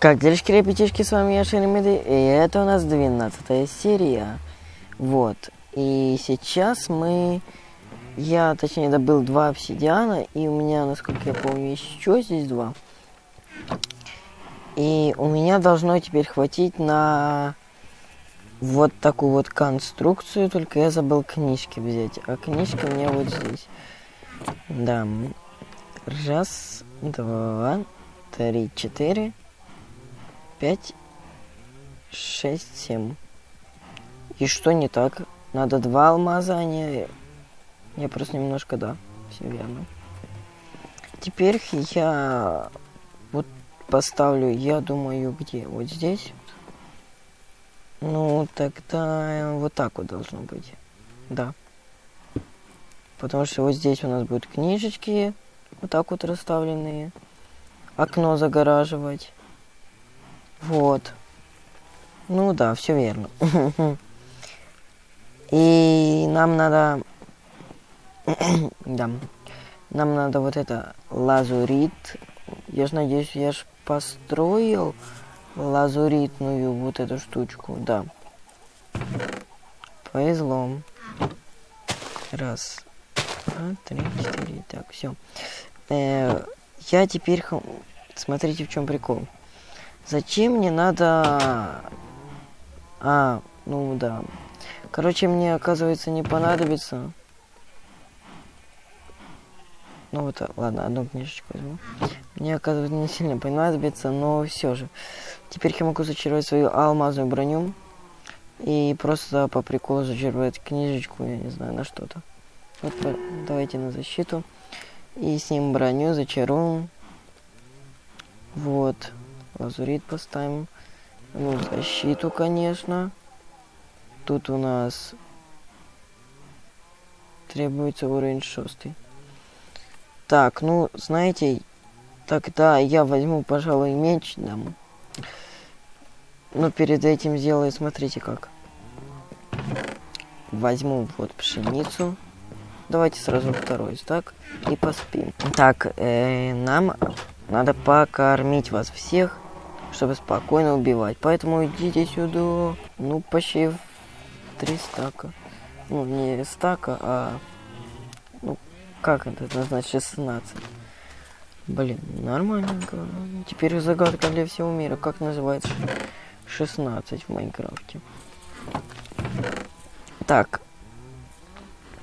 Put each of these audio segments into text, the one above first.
Как делишки, ребятишки, с вами я Шеремиды, и это у нас 12 серия. Вот, и сейчас мы... Я, точнее, добыл два обсидиана, и у меня, насколько я помню, еще здесь два. И у меня должно теперь хватить на вот такую вот конструкцию, только я забыл книжки взять. А книжки у меня вот здесь. Да. Раз, два, три, четыре, пять, шесть, семь. И что не так? Надо два алмаза, а не... Я просто немножко, да, все верно. Теперь я вот поставлю, я думаю, где? Вот здесь. Ну, тогда вот так вот должно быть. Да. Потому что вот здесь у нас будут книжечки, вот так вот расставленные. Окно загораживать. Вот. Ну да, все верно. И нам надо... да. Нам надо вот это лазурит. Я ж надеюсь, я ж построил лазуритную вот эту штучку. Да. Повезло. Раз, два, три, четыре. Так, все. Э, я теперь... Смотрите, в чем прикол. Зачем мне надо... А, ну да. Короче, мне, оказывается, не понадобится. Ну вот, ладно, одну книжечку возьму. Мне, оказывается, не сильно понадобится, но все же. Теперь я могу зачаровать свою алмазную броню. И просто по приколу зачаровать книжечку, я не знаю, на что-то. Вот, давайте на защиту. И с ним броню зачаруем. Вот. Лазурит поставим. Ну, защиту, конечно. Тут у нас требуется уровень шестый. Так, ну, знаете, тогда я возьму, пожалуй, меч дам. Но перед этим сделаю, смотрите как. Возьму вот пшеницу. Давайте сразу второй стак и поспим. Так, э, нам надо покормить вас всех чтобы спокойно убивать. Поэтому идите сюда. Ну, почти три стака. Ну, не стака, а... Ну, как это значит 16? Блин, нормальненько. Теперь загадка для всего мира. Как называется 16 в Майнкрафте? Так.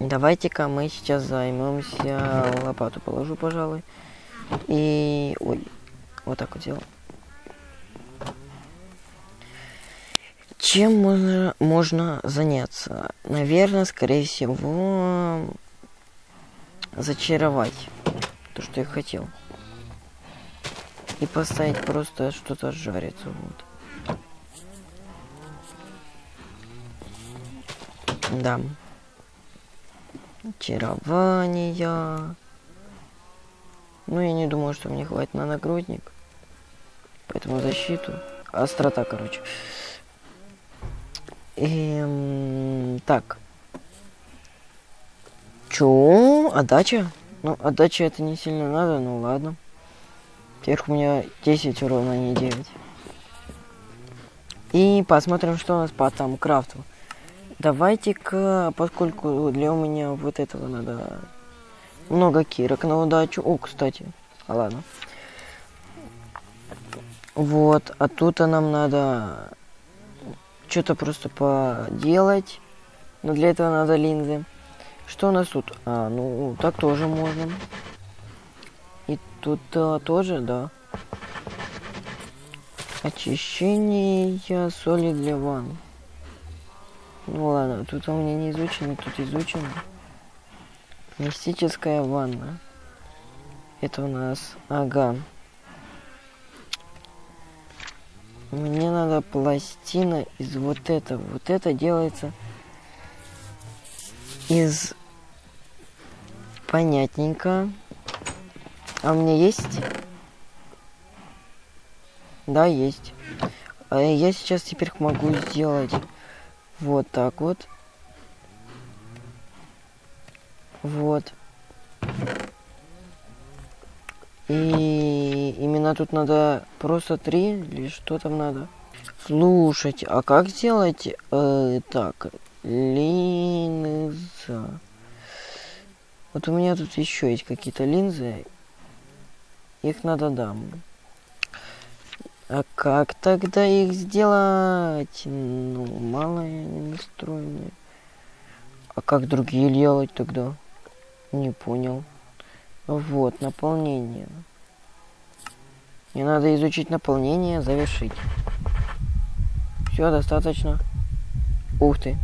Давайте-ка мы сейчас займемся... Лопату положу, пожалуй. И... Ой. Вот так вот делаем. Чем можно, можно заняться? Наверное, скорее всего, зачаровать то, что я хотел. И поставить просто что-то жариться. Вот. Да. Очарование. Ну, я не думаю, что мне хватит на нагрудник. Поэтому защиту. Острота, короче. Эм, так. Чё? Отдача? Ну, отдача это не сильно надо, ну ладно. Теперь у меня 10 урона, а не 9. И посмотрим, что у нас по там крафту. Давайте-ка, поскольку для меня вот этого надо много кирок на удачу. О, кстати. А ладно. Вот, а тут нам надо что-то просто поделать. Но для этого надо линзы. Что у нас тут? А, ну, так тоже можно. И тут а, тоже, да. Очищение соли для ванн. Ну ладно, тут у меня не изучено, тут изучено. Мистическая ванна. Это у нас... Ага. Мне надо пластина из вот этого. Вот это делается из... Понятненько. А у меня есть? Да, есть. А я сейчас теперь могу сделать вот так вот. Вот. Именно тут надо просто три или что там надо? Слушайте, а как сделать э, так? Линза. Вот у меня тут еще есть какие-то линзы. Их надо дам. А как тогда их сделать? Ну, мало они настроены. А как другие делать тогда? Не понял. Вот, наполнение. Мне надо изучить наполнение, завершить. Все, достаточно. Ух ты.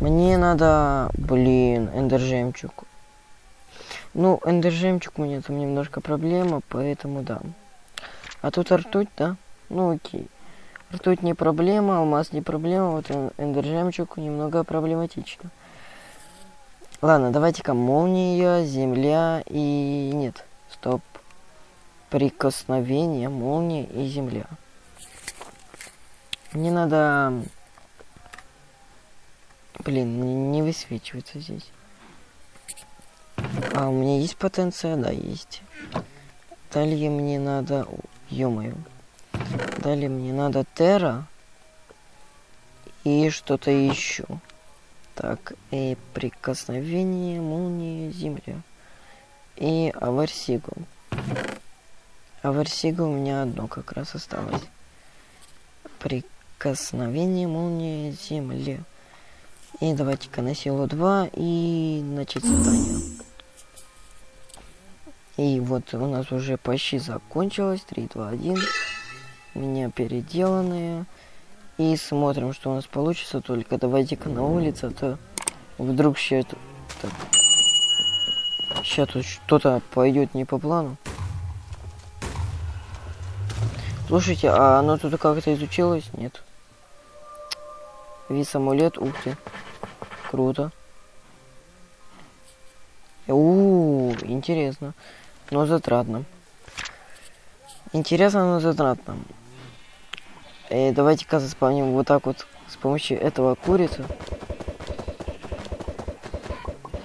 Мне надо, блин, эндер жемчуг. Ну, эндер жемчуг у меня там немножко проблема, поэтому да. А тут ртуть, да? Ну окей. Ртуть не проблема, алмаз не проблема, вот эндер жемчуг немного проблематично. Ладно, давайте-ка молния, земля и... Нет. Прикосновение, молния и земля. Мне надо Блин, не высвечивается здесь. А у меня есть потенция? Да, есть. Далее мне надо... Ё-моё. Далее мне надо Терра. И что-то еще. Так, и прикосновение, молния, земля. И Аварсигу. Аварсига у меня одно как раз осталось. Прикосновение, молния, земля. И давайте-ка на силу 2 и начать задание. И вот у нас уже почти закончилось. 3, 2, 1. У меня переделанные. И смотрим, что у нас получится. Только давайте-ка на улице, а то вдруг сейчас... Сейчас тут что-то пойдет не по плану. Слушайте, а оно тут как-то изучилось? Нет. Вис амулет, ух ты. Круто. У, -у, -у интересно. Но затратно. Интересно, но затратно. И давайте-ка заспавним вот так вот с помощью этого курицы.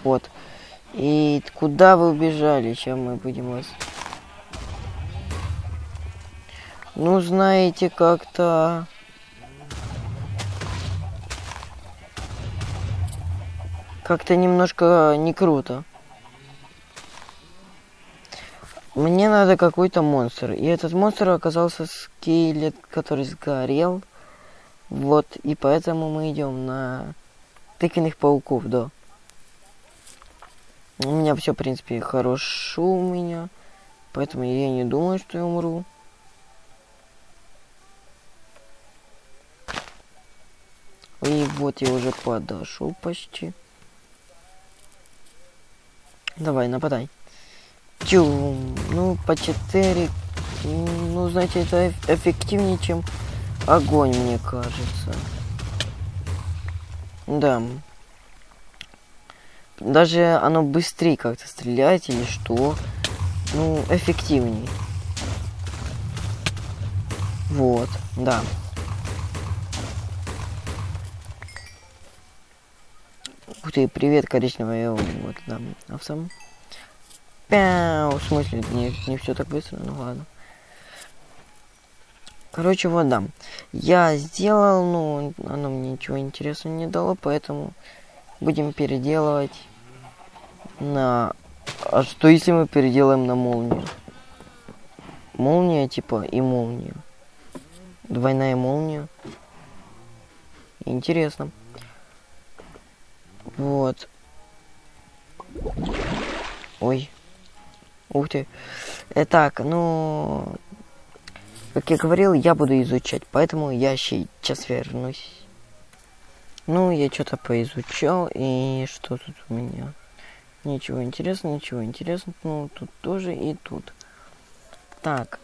Вот. И куда вы убежали? Сейчас мы будем вас... Ну, знаете, как-то... Как-то немножко не круто. Мне надо какой-то монстр. И этот монстр оказался скелет, который сгорел. Вот, и поэтому мы идем на тыквенных пауков, да. У меня все, в принципе, хорошо у меня. Поэтому я не думаю, что я умру. И вот я уже подошел почти. Давай, нападай. Тюм. Ну, по 4. Ну, знаете, это эффективнее, чем огонь, мне кажется. Да. Даже оно быстрее как-то стреляет или что. Ну, эффективнее. Вот, да. Ух ты, привет, коричневая, вот, да, овсам. Пяу, в смысле, не, не все так быстро, ну ладно. Короче, вот, да. Я сделал, ну, оно мне ничего интересного не дало, поэтому будем переделывать на... А что если мы переделаем на молнию? Молния, типа, и молнию. Двойная молния. Интересно. Вот. Ой. Ух ты. Итак, ну... Как я говорил, я буду изучать, поэтому я сейчас вернусь. Ну, я что-то поизучал, и что тут у меня? Ничего интересного, ничего интересного. Ну, тут тоже и тут. Так.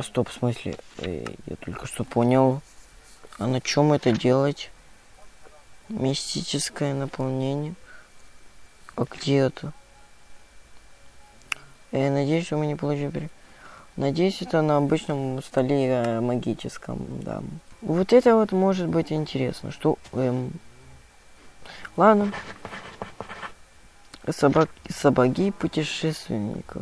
Стоп, в смысле? Э, я только что понял. А на чем это делать? Мистическое наполнение. А где это? Я надеюсь, что мы не получим... Надеюсь, это на обычном столе э, магическом, да. Вот это вот может быть интересно, что... Эм... Ладно. Собак... Собаки путешественника.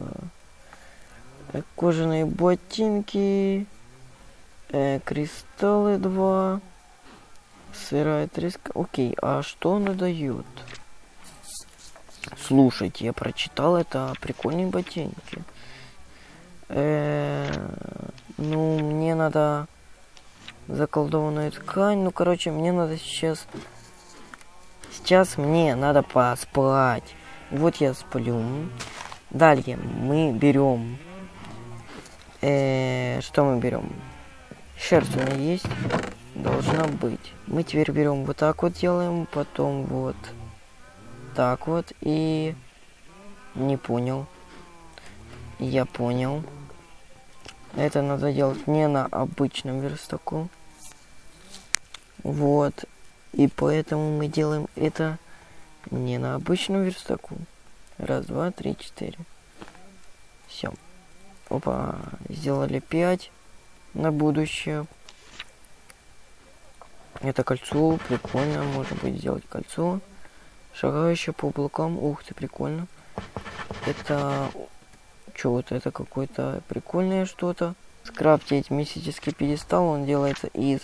Э, кожаные ботинки. Э, кристаллы 2. Сырая треска. Окей, а что она дает? Слушайте, я прочитал это прикольные ботинки. Э -э ну, мне надо заколдованная ткань. Ну, короче, мне надо сейчас... Сейчас мне надо поспать. Вот я сплю. Далее мы берем... Э -э что мы берем? Шерсть у меня есть. Должна быть. Мы теперь берем вот так вот делаем. Потом вот так вот. И... Не понял. Я понял. Это надо делать не на обычном верстаку. Вот. И поэтому мы делаем это не на обычном верстаку. Раз, два, три, четыре. Все. Опа. Сделали пять на будущее. Это кольцо. Прикольно. Можно будет сделать кольцо. Шагающее по облакам. Ух ты, прикольно. Это что вот это какое-то прикольное что-то. Скрафтить мистический пьедестал, он делается из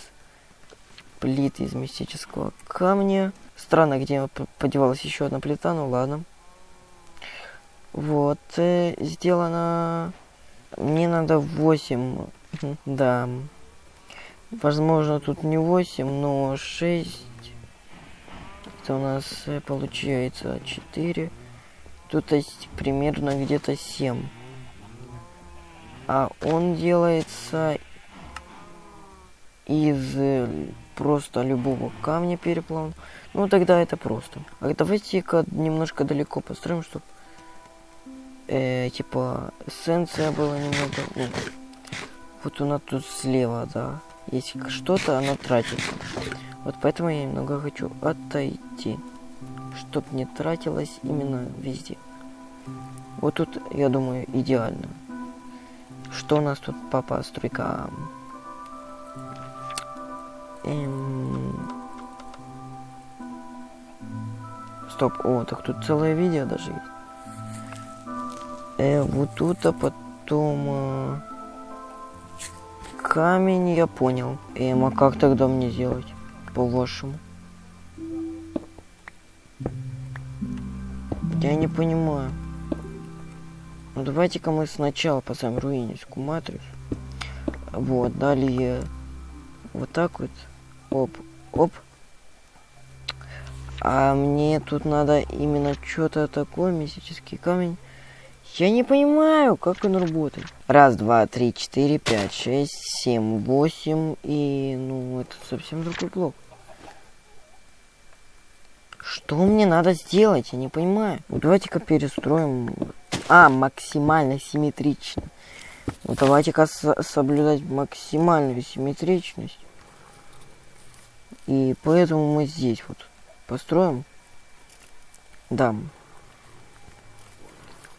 плит из мистического камня. Странно, где подевалась еще одна плита, ну ладно. Вот, э, сделано... Мне надо 8, да. Возможно, тут не 8, но 6. Это у нас э, получается 4. Тут есть примерно где-то 7 а он делается из э, просто любого камня переплаван. Ну, тогда это просто. А давайте-ка немножко далеко построим, чтобы, э, типа, эссенция была немного... Ну, вот у нас тут слева, да. Если что-то, оно тратится. Вот поэтому я немного хочу отойти. Чтоб не тратилось именно везде. Вот тут, я думаю, идеально. Что у нас тут по постройкам? Эм... Стоп, о, так тут целое видео даже есть. Э, вот тут, а потом... Э, камень, я понял. Эм, а как тогда мне сделать? По-вашему? Я не понимаю. Ну давайте-ка мы сначала поставим руиническую матрицу. Вот, далее вот так вот. Оп, оп. А мне тут надо именно что-то такое, мистический камень. Я не понимаю, как он работает. Раз, два, три, четыре, пять, шесть, семь, восемь. И, ну, это совсем другой блок. Что мне надо сделать? Я не понимаю. Ну, давайте-ка перестроим а, максимально симметрично. Ну, давайте-ка соблюдать максимальную симметричность. И поэтому мы здесь вот построим. Да.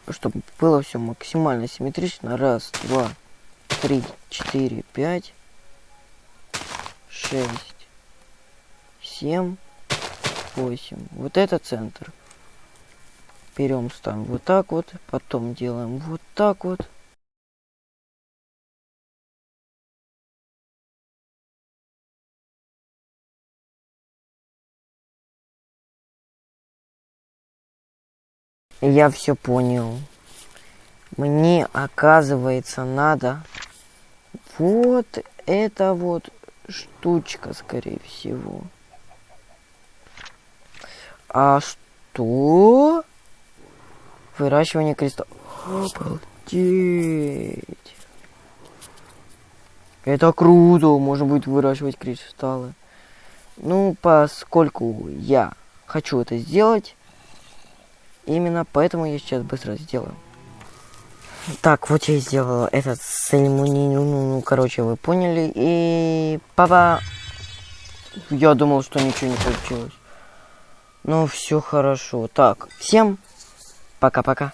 Чтобы было все максимально симметрично. Раз, два, три, четыре, пять, шесть, семь, восемь. Вот это центр берем, ставим вот так вот, потом делаем вот так вот. Я все понял. Мне, оказывается, надо вот это вот штучка, скорее всего. А что? Выращивание кристаллов. Обалдеть. Это круто, можно будет выращивать кристаллы. Ну, поскольку я хочу это сделать, именно поэтому я сейчас быстро сделаю. Так, вот я сделала этот церемонию, ну, ну, короче, вы поняли. И папа, я думал, что ничего не получилось. Ну, все хорошо. Так, всем Пока-пока.